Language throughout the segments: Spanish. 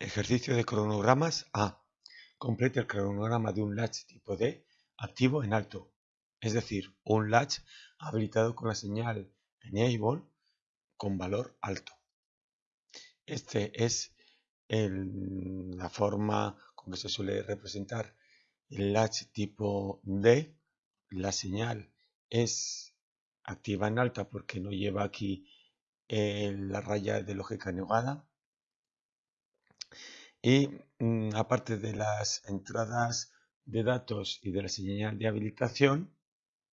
Ejercicio de cronogramas A. Complete el cronograma de un latch tipo D activo en alto, es decir, un latch habilitado con la señal Enable con valor alto. Este es la forma con que se suele representar el latch tipo D. La señal es activa en alta porque no lleva aquí eh, la raya de lógica negada y mm, aparte de las entradas de datos y de la señal de habilitación,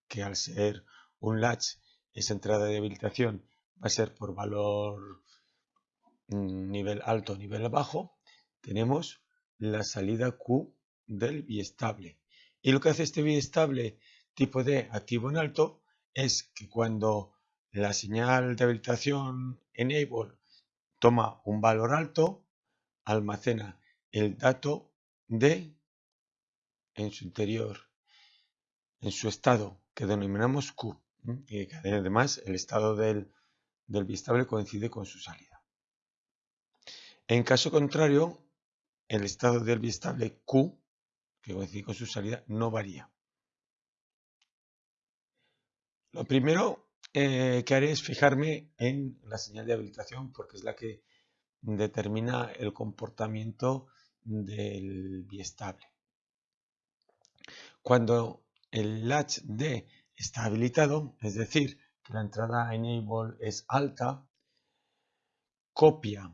que al ser un latch, esa entrada de habilitación va a ser por valor mm, nivel alto nivel bajo, tenemos la salida Q del biestable. Y lo que hace este biestable tipo D activo en alto es que cuando la señal de habilitación enable toma un valor alto, almacena el dato de en su interior, en su estado, que denominamos Q, y que además el estado del, del bistable coincide con su salida. En caso contrario, el estado del bistable Q, que coincide con su salida, no varía. Lo primero eh, que haré es fijarme en la señal de habilitación porque es la que determina el comportamiento del biestable. Cuando el latch D está habilitado, es decir, que la entrada enable es alta, copia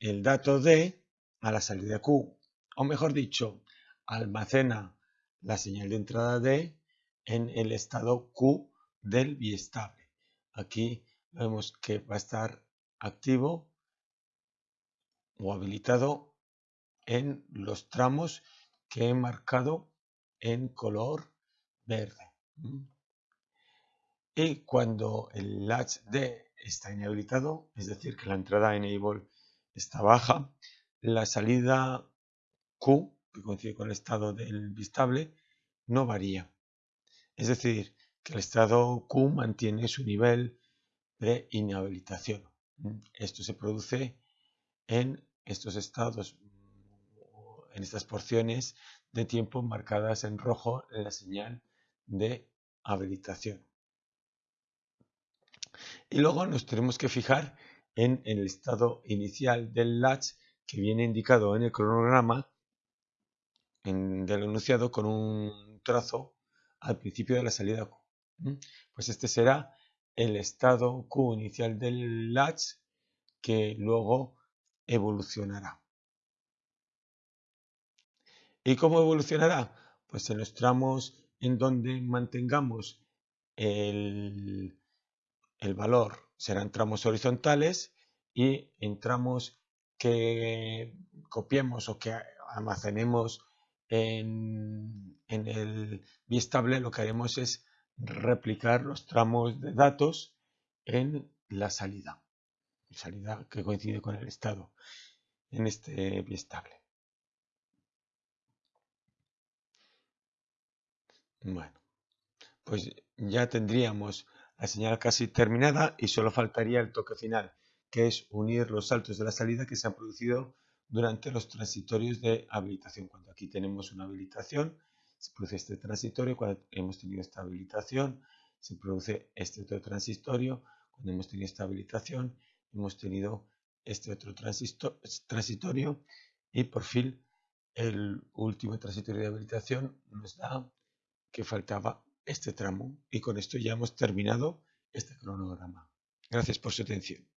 el dato D a la salida Q, o mejor dicho, almacena la señal de entrada D en el estado Q del biestable. Aquí vemos que va a estar activo o habilitado en los tramos que he marcado en color verde. Y cuando el latch D está inhabilitado, es decir, que la entrada enable está baja, la salida Q, que coincide con el estado del bistable, no varía. Es decir, que el estado Q mantiene su nivel de inhabilitación. Esto se produce en estos estados, en estas porciones de tiempo marcadas en rojo en la señal de habilitación. Y luego nos tenemos que fijar en el estado inicial del latch que viene indicado en el cronograma del enunciado con un trazo al principio de la salida Q. Pues este será el estado Q inicial del latch que luego evolucionará. ¿Y cómo evolucionará? Pues en los tramos en donde mantengamos el, el valor serán tramos horizontales y en tramos que copiemos o que almacenemos en, en el bistable lo que haremos es replicar los tramos de datos en la salida salida que coincide con el estado en este biestable. Bueno, pues ya tendríamos la señal casi terminada y solo faltaría el toque final, que es unir los saltos de la salida que se han producido durante los transitorios de habilitación. Cuando aquí tenemos una habilitación, se produce este transitorio, cuando hemos tenido esta habilitación, se produce este otro transitorio, cuando hemos tenido esta habilitación hemos tenido este otro transitorio y por fin el último transitorio de habilitación nos da que faltaba este tramo y con esto ya hemos terminado este cronograma. Gracias por su atención.